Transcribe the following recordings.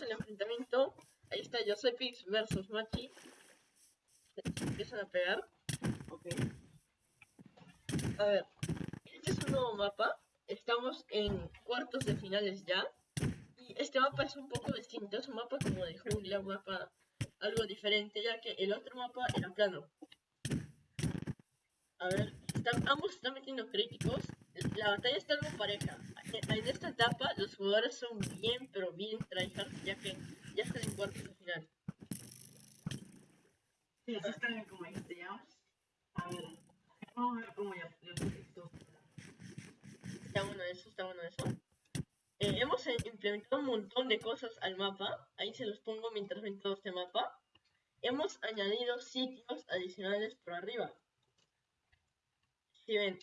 el enfrentamiento. Ahí está Josepix versus Machi. Se empiezan a pegar. Ok. A ver, este es un nuevo mapa. Estamos en cuartos de finales ya. Y este mapa es un poco distinto. Es un mapa como de jungla, un mapa algo diferente, ya que el otro mapa era plano. A ver, están- ambos están metiendo críticos. La batalla está algo pareja. En en esta etapa los jugadores son bien, pero bien tryhards, ya que ya están en cuartos de final. Sí, así está bien como dijiste ya. A ver. Vamos a ver cómo ya. esto. Está bueno eso, está bueno eso. Eh, hemos implementado un montón de cosas al mapa. Ahí se los pongo mientras ven todo este mapa. Hemos añadido sitios adicionales por arriba. Si ven,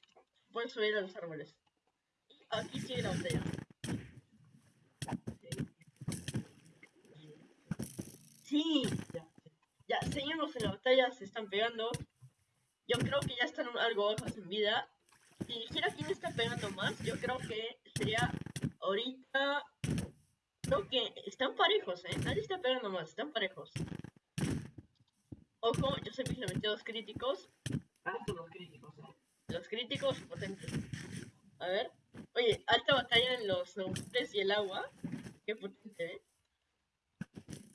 pueden subir a los árboles. Aquí sigue la botella. Sí, Ya. ya, seguimos en la batalla, se están pegando. Yo creo que ya están algo bajos en vida. Si dijera quién está pegando más, yo creo que sería ahorita. Creo que están parejos, ¿eh? Nadie está pegando más, están parejos. Ojo, yo sé que le metí dos críticos. Alto los críticos, eh. Los críticos potentes. A ver. Oye, alta batalla en los montes y el agua. Qué potente, ¿eh?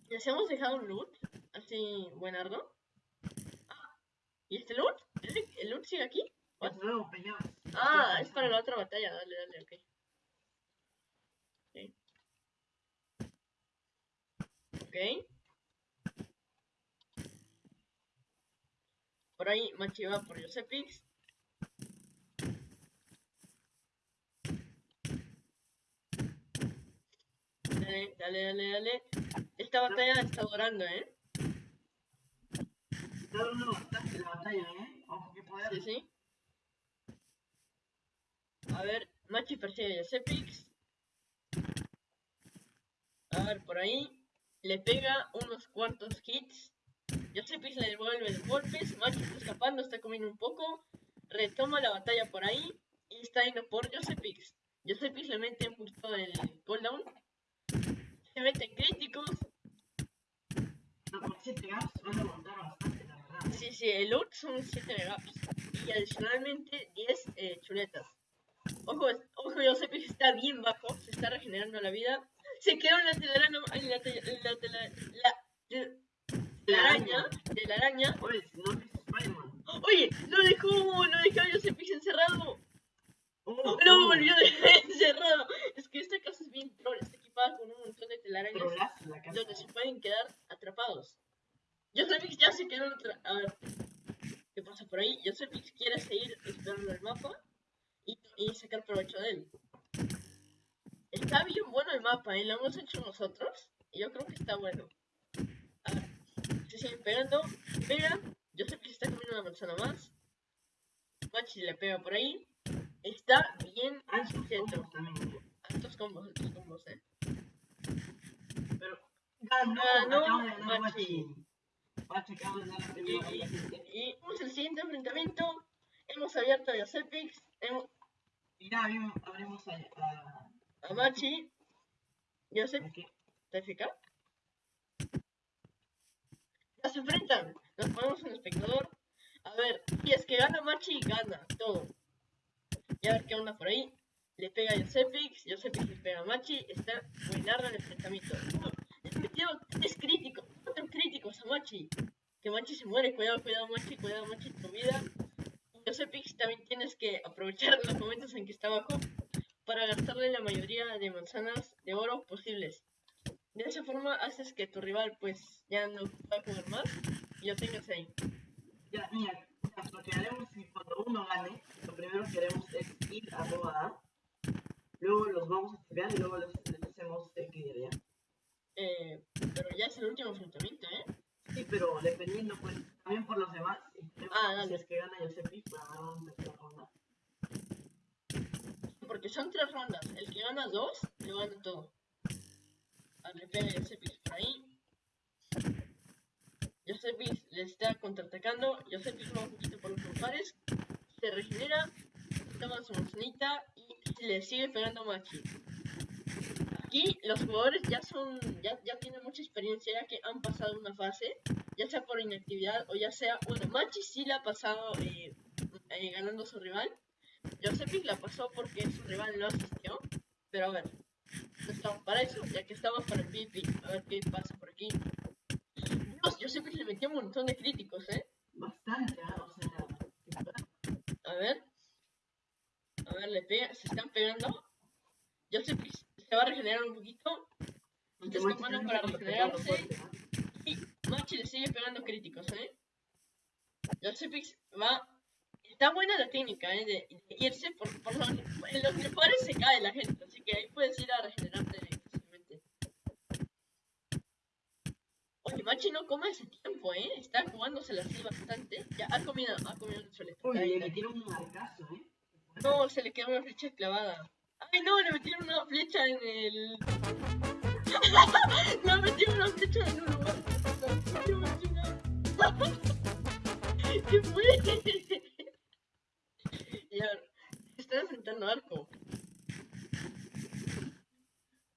Les hemos dejado un loot. Así, buenardo. Ah, ¿y este loot? ¿El, el loot sigue aquí? Es nuevo, peñas. Ah, es para la otra batalla. Dale, dale, ok. Ok. Por ahí Machi va por Josepix. Dale, dale, dale, dale. Esta batalla está durando, ¿eh? Está dando bastante la batalla, eh. Ojo que poder. Sí, sí. A ver, Machi persigue a Josepix. A ver, por ahí. Le pega unos cuantos hits. Josepix le devuelve los golpes. Machi está escapando, está comiendo un poco. Retoma la batalla por ahí. Y está yendo por Josepix. Josepix le mete un poquito del cooldown. Se meten críticos. No, con 7 gaps van a aguantar bastante, la verdad. Sí, sí, el loot son 7 megaps. Y adicionalmente 10 eh, chuletas. Ojo, ojo, Josepix está bien bajo, se está regenerando la vida. Se quedó en la telaraña, en la, tele- en la, tela- la, tel- La araña, de la araña. Oye, no es Spider-Man. Oye, lo dejó, lo dejó a Josepix encerrado. Oh, Lo oh, volvió a dejar encerrado. Es que esta casa es bien troll, está equipada con un montón de telarañas Trolazo la casa. donde se pueden quedar atrapados. Josepix ya se quedó atra- A ver, ¿qué pasa por ahí? Josepix quiere seguir explorando el mapa y, y sacar provecho de él. Está bien bueno el mapa, ¿eh? Lo hemos hecho nosotros y yo creo que está bueno. A ver, se siguen pegando, pega. Josepix está comiendo una manzana más. Machi le pega por ahí. Está bien combos también. Altos combos, altos combos, eh. Pero ganó, Ganó Machi. Y, y, y vamos al siguiente enfrentamiento. Hemos abierto a Josepix, hemos- Y ya abrimos, a, a, a Machi. Josep, aquí. ¿está FK? Ya se enfrentan. Nos ponemos un espectador. A ver, si es que gana Machi, gana todo. Y a ver qué onda por ahí. Le pega a Josepix, Josepix le pega a Machi. Está buenardo el enfrentamiento. Uh, Le metió tres críticos, críticos a Machi. Que Machi se muere. Cuidado, cuidado, Machi, cuidado, Machi, tu vida. Y Josepix también tienes que aprovechar los momentos en que está abajo para gastarle la mayoría de manzanas de oro posibles. De esa forma haces que tu rival pues ya no pueda jugar más y lo tengas ahí. Ya, mira, lo que haremos que cuando uno gane, lo primero que haremos es ir a Roba A. Luego los vamos a estudiar y luego les, hacemos clear, ¿ya? Eh, pero ya es el último enfrentamiento, ¿eh? Sí, pero dependiendo, pues, también por los demás. y Ah, dale. Si es que gana Yosepi, pues una ronda. Porque son tres rondas. El que gana dos, lo gana todo. A ver, le pega a Josepis por ahí. Josepis le está contraatacando. Josepis va un poquito por los pares. Se regenera. Toma su manzanita y le sigue pegando Machi. Aquí los jugadores ya son, ya, ya tienen mucha experiencia, ya que han pasado una fase, ya sea por inactividad o ya sea, bueno, Machi sí la ha pasado eh, eh, ganando a su rival. Josephine la pasó porque su rival no asistió. Pero a ver, no estamos para eso, ya que estamos para el PvP. A ver qué pasa por aquí. Dios, Josephine le metió un montón de críticos, ¿eh? Bastante, ¿ah? o sea. A ver. A ver, le pega, se están pegando. Josephine se va a regenerar un poquito. Tomando tiene para regenerarse. Y Machi le sigue pegando críticos, ¿eh? Josephix va. Está buena la técnica, ¿eh? De, de irse por, por los, en los mejores se cae la gente, así que ahí puedes ir a regenerarte fácilmente. Oye, Machi no come ese tiempo, ¿eh? Está jugándosela así bastante. Ya ha comido, ha comido. Uy, Ahí le metieron un arcazo, ¿eh? No, se le quedó una flecha clavada. ¡Ay, no! Le metieron una flecha en el. le metieron una flecha en un lugar. ¡Qué máquina! ¿Qué fue? y a ver, se está enfrentando Arco.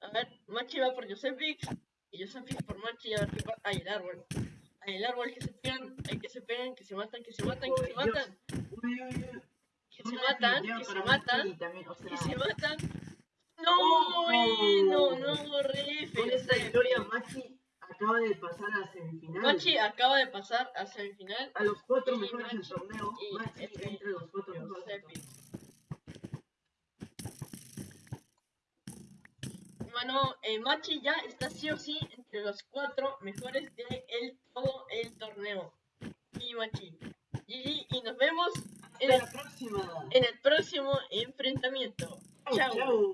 A ver, Machi va por Josephix y Josephix por Machi. A ver qué pasa. ¡Ay, el árbol! ¡Ay, el árbol que se pegan! ¡Ay, que se pegan! ¡Que se matan! ¡Que se matan! ¡Que se matan! Uy, uy, uy. ¡Que se matan! ¡Que se matan! Que se matan. No, no, no, re con esta feo. Machi acaba de pasar a semifinal. Machi acaba de pasar a semifinal. a los cuatro y mejores del torneo. y Machi este, entre los cuatro mejores del Giuseppe. torneo. Bueno, eh, Machi ya está sí o sí entre los cuatro mejores de el, todo el torneo. Y Machi. GG, y nos vemos en el, la próxima. en el próximo enfrentamiento. Chao.